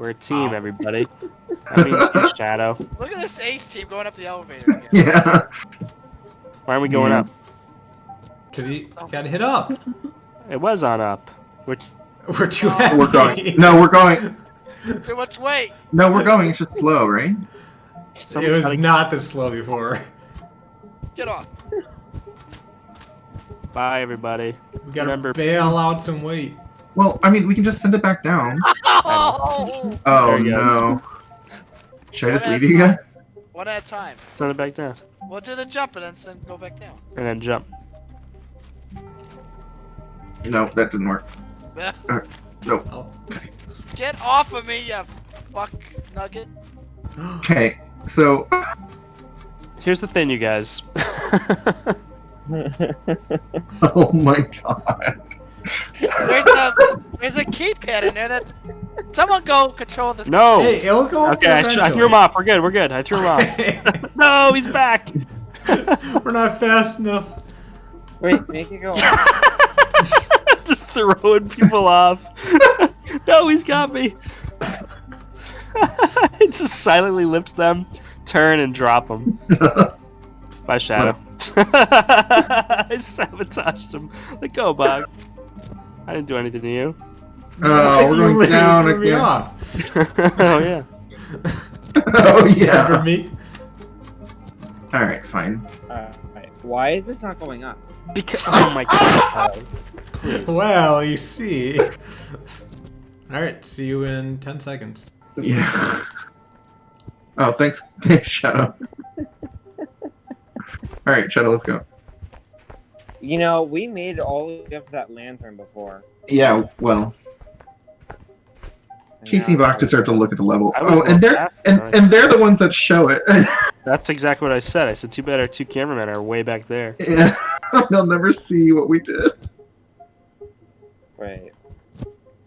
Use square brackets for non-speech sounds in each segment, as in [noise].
We're a team, everybody. [laughs] That means you, Shadow. Look at this ace team going up the elevator. [laughs] Again. Yeah. Why are we going Yeah. up? Cause you gotta hit up. It was on up. Which [laughs] We're too Oh, heavy. We're going. No, we're going. Too much weight. No, we're going. It's just slow, right? It was gotta- not this slow before. Get off. Bye, everybody. We gotta Remember- bail out some weight. Well, I mean, we can just send it back down. Oh! [laughs] Oh There goes. no. Should I just leave you time. guys? One at a time. Send it back down. We'll do the jump and then send, go back down. And then jump. No, that didn't work. [laughs] No. Oh. Get off of me, you fuck nugget. Okay, so Here's the thing, you guys. [laughs] oh my god. There's a there's a keypad in there that someone go control the. no! Hey, it'll go okay, I, I threw him off. We're good, we're good. I threw him off. off. [laughs] [laughs] no, he's back! [laughs] We're not fast enough. Wait, make it go. Just throwing people off. no, he's got me. it just silently lifts them, turn, and drop them. Bye, Shadow. I sabotaged him. Let go, Bog. I didn't do anything to you. Oh, You we're going literally down threw me off. [laughs] [laughs] oh, yeah. oh Remember yeah. me? Alright, fine. Alright, why is this not going up? Because, oh my [laughs] god. Please. Well, you see. Alright, see you in 10 seconds. Yeah. Oh, thanks, thanks, Shadow. Alright, Shadow, let's go. You know, we made it all the way up to that lantern before. Yeah, well, and Casey now Buck it's deserve to look at the level. Oh, and they're and, right? and they're the ones that show it. [laughs] That's exactly what I said. I said, too bad our two cameramen are way back there. yeah. [laughs] They'll never see what we did. Right.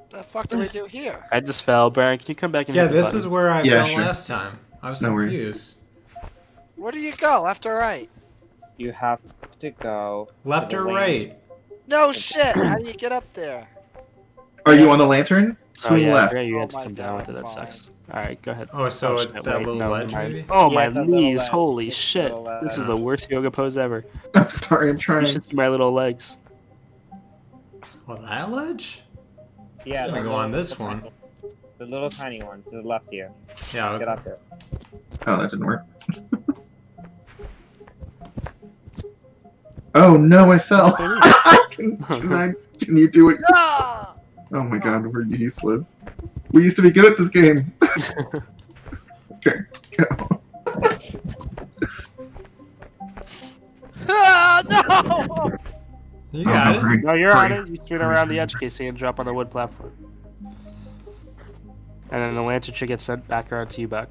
The fuck do we do here? I just fell. Brian, can you come back and Yeah, hit the this is where I Yeah, fell sure. last time. I was No worries. Where do you go? Left or right? You have to go. Left To or lane. right? No shit. How do you get up there? Are you on the lantern? Oh, yeah, left. yeah, you Oh had to my come down with it. That fine. sucks. Alright, go ahead. Oh, so Oh, it's shit, that wait, little no, ledge, never maybe? Oh, Yeah, my it's knees. ledge. Holy It's shit. little ledge. This is the worst yoga pose ever. [laughs] I'm sorry, I'm You trying. should see my little legs. Oh, that ledge? Yeah. I'm gonna go on this one. tiny- The little tiny one to the left here. Yeah, Get up there. Oh, that didn't work. Oh no, I fell. [laughs] can, can, I, can you do it? [laughs] Ah! Oh my god, we're useless. We used to be good at this game. [laughs] okay, go. Ah, no! You got Oh, it. great, No, you're on it. You swing around the edge, Casey, and drop on the wood platform. And then the lantern should get sent back around to you, Buck.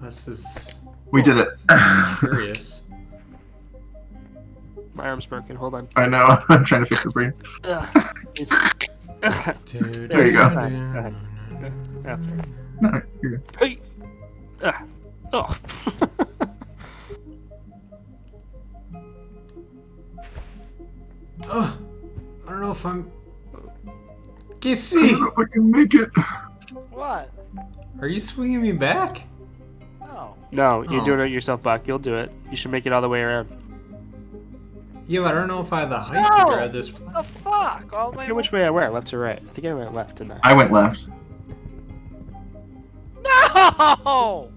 This is We did it. curious. My arm's broken. Hold on. I know. [laughs] I'm trying to fix the for you. Ugh. There you go. ahead. After. No, you're good. Hey! Ah. Oh. [laughs] Oh, I don't know if I'm. I Casey, don't know if I can make it. What? are you swinging me back? No. no, you're Oh. doing it yourself, Buck. You'll do it. You should make it all the way around. Yeah, but I don't know if I have the height No! to grab this. What the fuck? All the way which way I went, left or right. I think I went left, didn't I? I went left. No!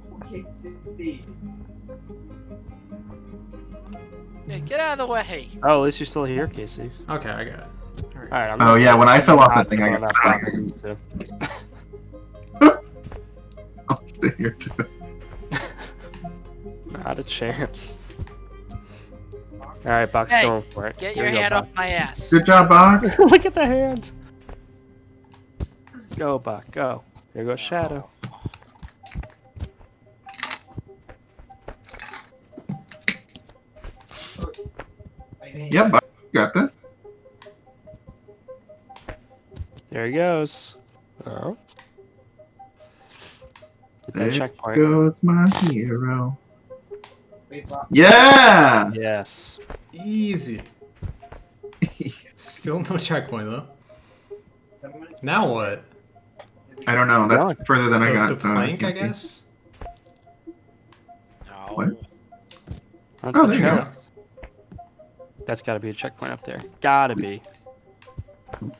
Yeah, get out of the way. Oh, at least you're still here, Casey. Okay, I got it. Alright, I'm Oh yeah, when I fell off that thing, I got that far stuck. with these two. I'll stay here too. Not a chance. Alright, Buck's Hey, going for it. Get Here your we go, hand Buck. off my ass. Good job, Buck. [laughs] Look at the hands. Go, Buck, go. Here goes Shadow. Yeah, Buck. Got this. There he goes. Oh. There checkpoint. goes my hero. Yeah! Yes. Easy. [laughs] Still no checkpoint though. Now what? I don't know. That's Really? further than I got. the so plank, I guess. No. What? That's Oh, the there you go. That's got to be a checkpoint up there. Gotta be. Oh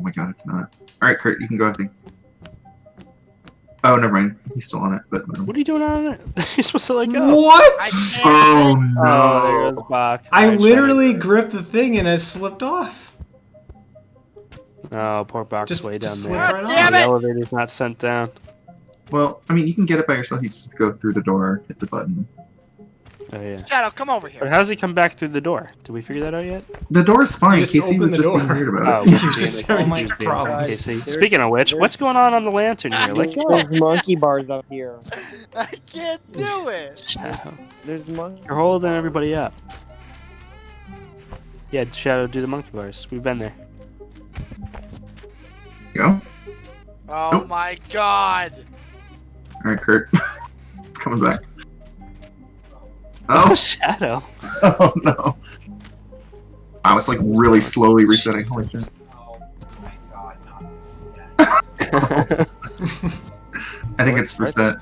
my god, it's not. All right, Kurt, you can go. I think. Oh, never mind. He's still on it, but whatever. What are you doing on it? [laughs] You're supposed to like go. What? I can't. Oh Oh, there no! goes Buck. I Alright, literally gripped the thing and it slipped off. Oh, poor Buck's Just, way down there. slipped God right damn the it! elevator's not sent down. Well, I mean, you can get it by yourself. You just go through the door, hit the button. Oh yeah. Shadow, come over But here. how does he come back through the door? Did we figure that out yet? The door's fine. just Casey was just being weird Oh, about it. [laughs] You're damn just having He problems. Casey. Speaking of which, there's- what's going on on the lantern here? Let go. There's [laughs] monkey bars up here. I can't do it. Shadow. There's monkey. You're holding everybody up. Yeah, Shadow, do the monkey bars. We've been there. Go. Oh Nope. my god. All right, Kurt. [laughs] it's coming back. Oh, Oh, Shadow. oh no! Wow, it's [laughs] oh, like really slowly resetting. Holy shit. [laughs] I think it's reset.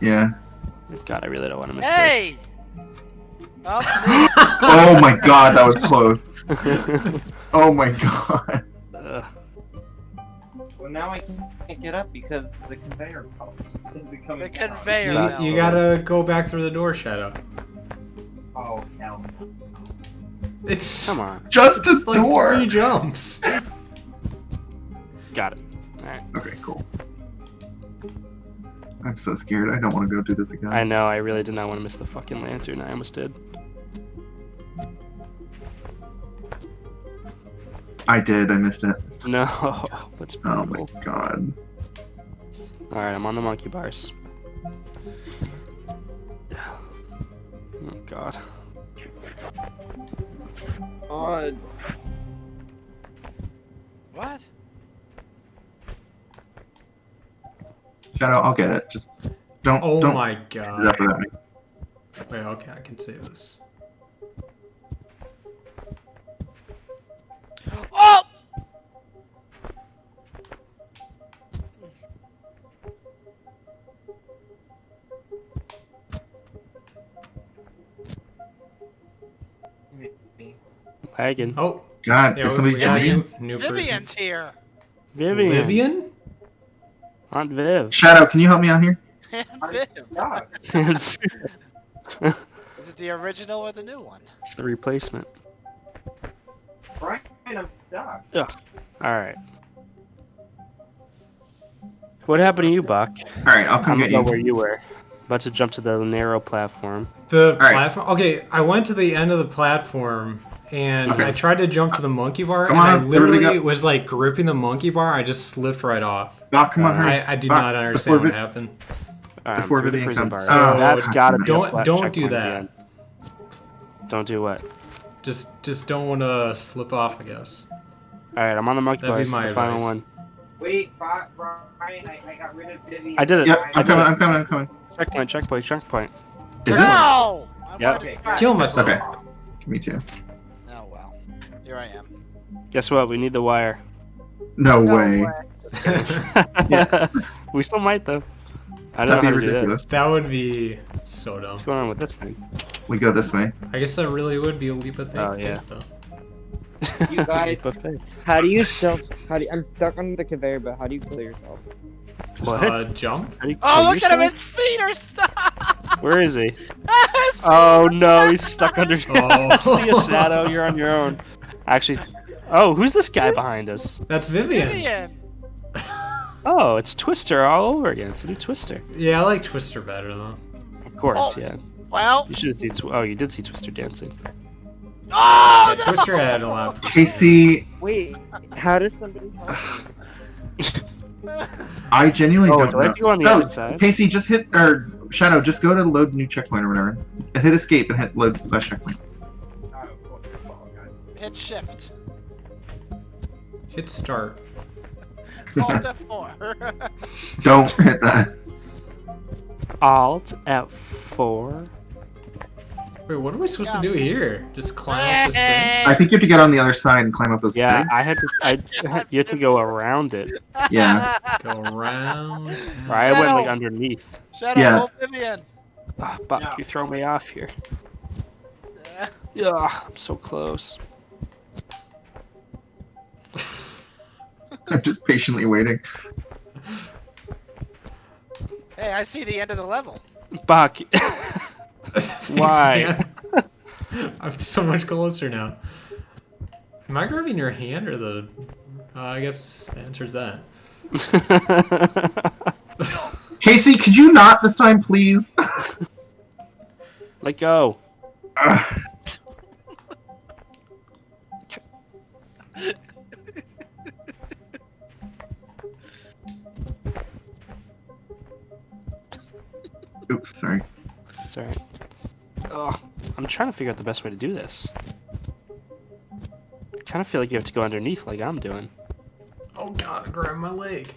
Yeah. God, I really don't want to miss Hey! Oh, [laughs] Oh my god, that was close. Oh my god. Ugh. Well, now I can't get up because the conveyor belt is coming The conveyor You, you gotta go back through the door, Shadow. It's Come on. Just a like door. three jumps. Got it. Alright. Okay, cool. I'm so scared. I don't want to go do this again. I know, I really did not want to miss the fucking lantern. I almost did. I did. I missed it. [laughs] No. [laughs] That's Oh my god. Alright, I'm on the monkey bars. Oh god. God. what? Shadow, I'll get it. Just don't Oh don't my god. Wait, okay, I can save this. Lagging. Oh, God, yeah, did somebody we got a join? new, new person. Vivian's here. Vivian. Vivian? Aunt Viv. Shadow, can you help me out here? [laughs] Viv. it's Is it the original or the new one? It's the replacement. Brian, I'm stuck. Ugh. Alright. What happened to you, Buck? All right, I'll I'm come gonna get go you. where you were. About to jump to the narrow platform. The right. platform. Okay, I went to the end of the platform and Okay. I tried to jump to the monkey bar, Come and on I literally go. was like gripping the monkey bar. I just slipped right off. Doc, come on, Uh, hurry. I, I do Doc, not understand what Vi- happened. Alright, Before I'm the Vivian prison comes. bars. Oh, That's gotta be don't- a don't do that. again. Don't do what? Just just don't want to slip off, I guess. Alright, I'm on the monkey That'd be my The final advice. one. Wait, Bri- Brian, I, I got rid of Vivian. I did it. Yep, I I'm did coming. I'm coming. I'm coming. Checkpoint, checkpoint, checkpoint. Is it? No! I Yep. wanted. Kill myself. Okay. Me too. Well. Here I am. Guess what? We need the wire. No, No way. [laughs] Yeah. we still might though. I don't That'd know be how to do ridiculous. this. that would be so dumb. What's going on with this thing? We go this way. I guess that really would be a leap of faith. Oh, yeah. though. [laughs] You guys- How do you self? How do you, I'm stuck on the conveyor belt. How do you kill yourself? What? Uh, jump. How do you Oh, kill look at him! His feet are stuck. [laughs] Where is he? Oh no, he's stuck under. Oh. See a shadow. You're on your own. Actually, oh, who's this guy behind us? That's Vivian. Vivian. [laughs] Oh, it's Twister all over again. It's a new Twister. Yeah, I like Twister better though. Of course, Oh. yeah. Well. You should have seen. Tw- oh, you did see Twister dancing. Oh Yeah, no! Twister had a lot. Of Casey, Wait, how does somebody [laughs] help? [laughs] I genuinely Oh, don't do know. have to go on the no, other side? Casey, just hit or Shadow. Just go to load new checkpoint or whatever. Hit escape and hit load last checkpoint. Hit shift. Hit start. Alt [laughs] F4. [laughs] Don't hit that. Alt F4. Wait, what are we supposed Yeah. to do here? Just climb up this thing? I think you have to get on the other side and climb up those Yeah, pegs. I had to. I [laughs] you have to go around it. Yeah. Go around. Or I went like underneath. Shadow, Yeah. hold Vivian. Ah, Buck, Yeah. you throw me off here. Yeah. Yeah, I'm so close. I'm just patiently waiting. Hey, I see the end of the level. Buck. Thanks, [laughs] Why? [laughs] I'm so much closer now. Am I grabbing your hand or the? Uh, I guess the answer's that. [laughs] Casey, could you not this time, please? Let go. Ugh. It's alright. Ugh, I'm trying to figure out the best way to do this. I kind of feel like you have to go underneath like I'm doing. Oh god, grab my leg.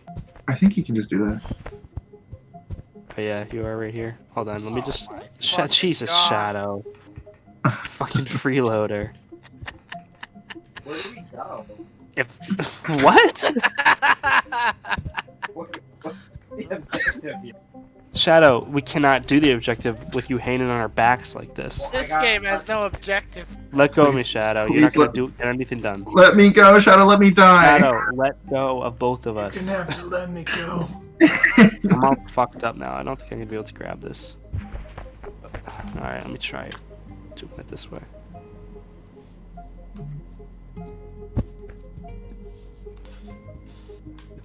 I think you can just do this. Oh yeah, you are right here. Hold on, let me Oh just... my Sh Jesus, God. Shadow. [laughs] Fucking freeloader. Where do we go? If... [laughs] [laughs] what? What, what's the objective here? Shadow, we cannot do the objective with you hanging on our backs like this. this game has no objective. Let go of me, Shadow. You're not gonna let- do get anything done. Let me go, Shadow, let me die! Shadow, let go of both of us. You're us. gonna have to let me go. [laughs] I'm all fucked up now. I don't think I'm gonna be able to grab this. Alright, let me try doing it this way.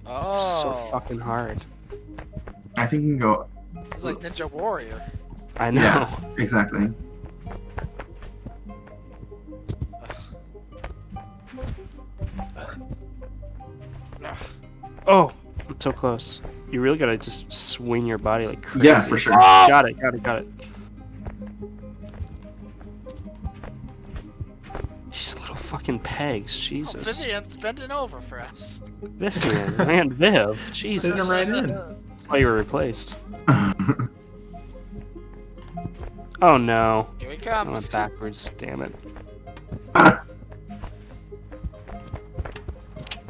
Oh, So fucking hard. I think you can go. It's like Ninja Warrior. I know. Yeah. Exactly. Oh, I'm so close. You really gotta just swing your body like crazy. Yeah, for sure. Ah! Got it, got it, got it. These little fucking pegs, Oh, Jesus. Vivian's bending over for us. Vivian, man, Viv, Spin Jesus. him right in. That's why you were replaced. Oh no. Here he I went comes. backwards, damn it.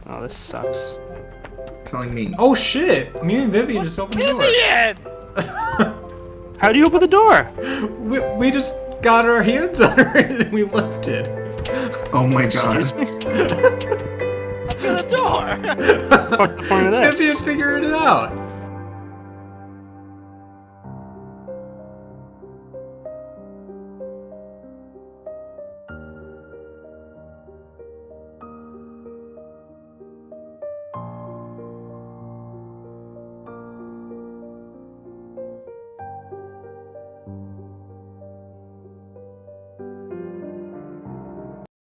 Oh, this sucks. Telling me. Oh shit! Me and Vivi just opened the Vivian! door. [laughs] How do you open the door? we, we just got our hands [laughs] on her and we left it. Oh my god. Excuse me? Open the door! What's the point of [laughs] this? Vivian figured it out.